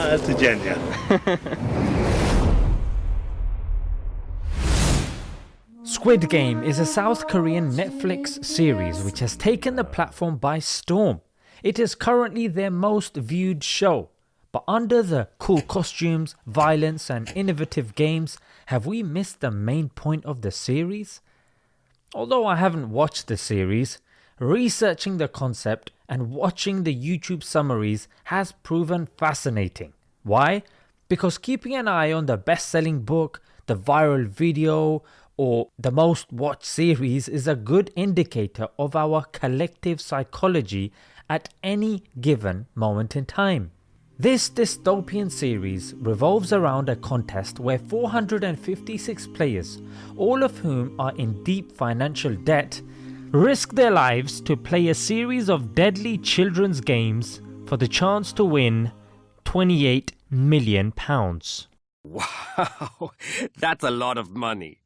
Squid Game is a South Korean Netflix series which has taken the platform by storm. It is currently their most viewed show. But under the cool costumes, violence and innovative games, have we missed the main point of the series? Although I haven't watched the series, researching the concept and watching the YouTube summaries has proven fascinating. Why? Because keeping an eye on the best selling book, the viral video, or the most watched series is a good indicator of our collective psychology at any given moment in time. This dystopian series revolves around a contest where 456 players, all of whom are in deep financial debt, risk their lives to play a series of deadly children's games for the chance to win 28 million pounds. Wow, that's a lot of money.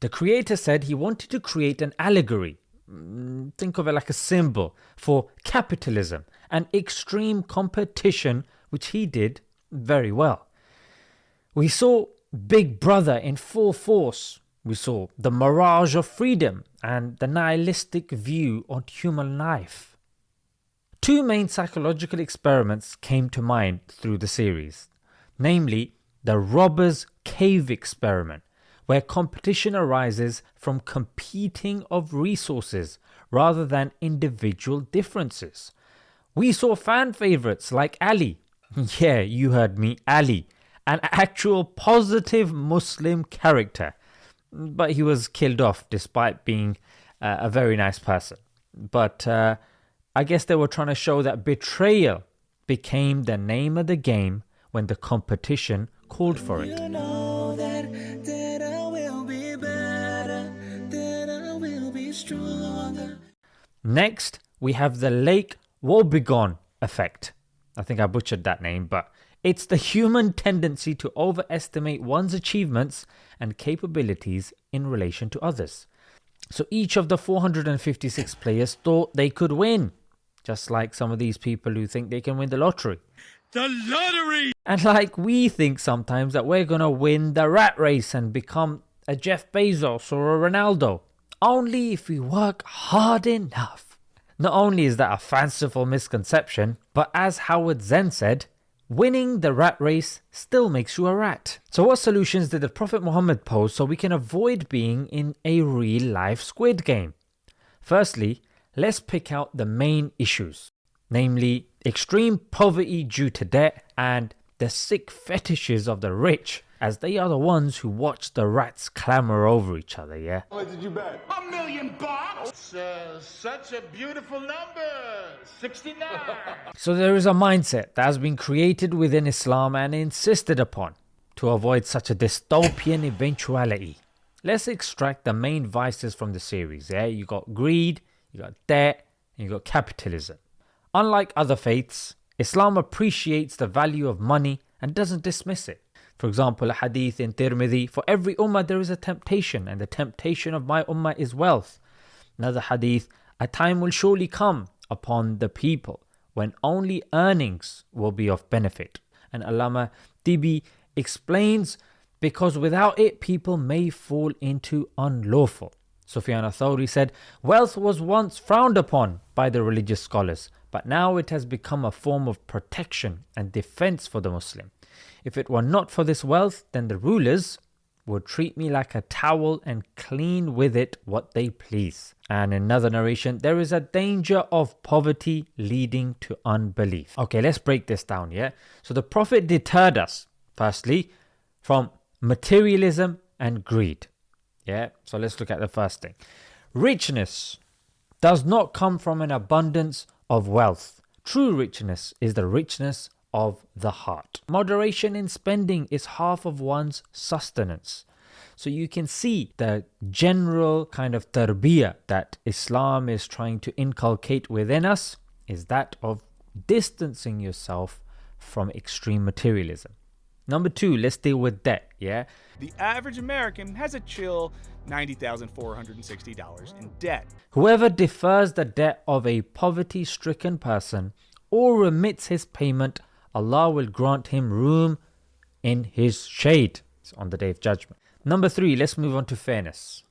The creator said he wanted to create an allegory, mm, think of it like a symbol, for capitalism and extreme competition which he did very well. We saw Big Brother in full force. We saw the mirage of freedom and the nihilistic view on human life. Two main psychological experiments came to mind through the series, namely the Robber's Cave experiment, where competition arises from competing of resources rather than individual differences. We saw fan favourites like Ali, yeah you heard me, Ali, an actual positive Muslim character, but he was killed off despite being uh, a very nice person. But uh, I guess they were trying to show that betrayal became the name of the game when the competition called for it. Next, we have the Lake Wobegon effect. I think I butchered that name, but it's the human tendency to overestimate one's achievements and capabilities in relation to others. So each of the 456 players thought they could win, just like some of these people who think they can win the lottery. The lottery! And like we think sometimes that we're gonna win the rat race and become a Jeff Bezos or a Ronaldo, only if we work hard enough. Not only is that a fanciful misconception, but as Howard Zinn said, winning the rat race still makes you a rat. So what solutions did the Prophet Muhammad pose so we can avoid being in a real life squid game? Firstly, let's pick out the main issues, namely extreme poverty due to debt and the sick fetishes of the rich as they are the ones who watch the rats clamor over each other, yeah? What did you bet? A million bucks? Uh, such a beautiful number. 69. so there is a mindset that has been created within Islam and insisted upon to avoid such a dystopian eventuality. Let's extract the main vices from the series, yeah? You got greed, you got debt, and you got capitalism. Unlike other faiths, Islam appreciates the value of money and doesn't dismiss it. For example, a hadith in Tirmidhi, for every ummah there is a temptation, and the temptation of my ummah is wealth. Another hadith, a time will surely come upon the people when only earnings will be of benefit. And Allama Tibi explains, because without it people may fall into unlawful. Sufyan Thawri said, wealth was once frowned upon by the religious scholars, but now it has become a form of protection and defense for the Muslim. If it were not for this wealth, then the rulers would treat me like a towel and clean with it what they please. And another narration, there is a danger of poverty leading to unbelief. Okay, let's break this down, yeah? So the Prophet deterred us, firstly, from materialism and greed. Yeah, so let's look at the first thing. Richness does not come from an abundance of wealth. True richness is the richness of the heart. Moderation in spending is half of one's sustenance. So you can see the general kind of tarbiyah that Islam is trying to inculcate within us is that of distancing yourself from extreme materialism. Number two, let's deal with debt, yeah? The average American has a chill $90,460 in debt. Whoever defers the debt of a poverty stricken person or remits his payment Allah will grant him room in his shade on the day of judgment. Number three, let's move on to fairness.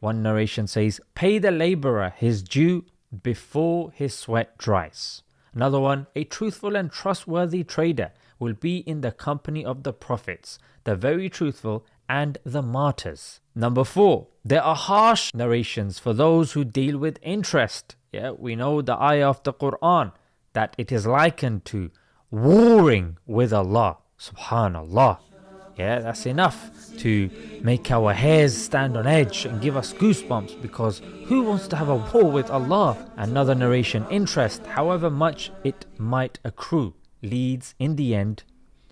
One narration says, Pay the laborer his due before his sweat dries. Another one, a truthful and trustworthy trader will be in the company of the prophets, the very truthful, and the martyrs. Number four, there are harsh narrations for those who deal with interest. Yeah, we know the ayah of the Quran that it is likened to warring with Allah. Subhanallah. Yeah, that's enough to make our hairs stand on edge and give us goosebumps because who wants to have a war with Allah? Another narration interest, however much it might accrue, leads in the end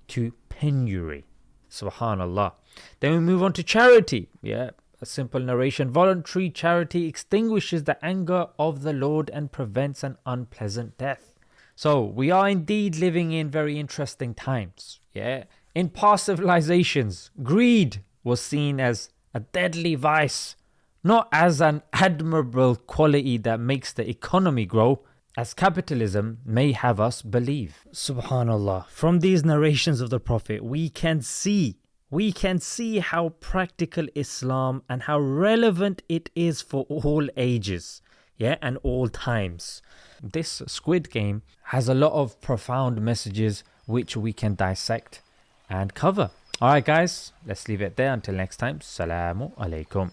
to penury. Subhanallah. Then we move on to charity. Yeah, a simple narration. Voluntary charity extinguishes the anger of the Lord and prevents an unpleasant death. So we are indeed living in very interesting times. Yeah. In past civilizations, greed was seen as a deadly vice, not as an admirable quality that makes the economy grow, as capitalism may have us believe. Subhanallah. From these narrations of the Prophet, we can see we can see how practical Islam and how relevant it is for all ages, yeah, and all times. This Squid Game has a lot of profound messages which we can dissect and cover. Alright, guys, let's leave it there. Until next time, Salamu Alaikum.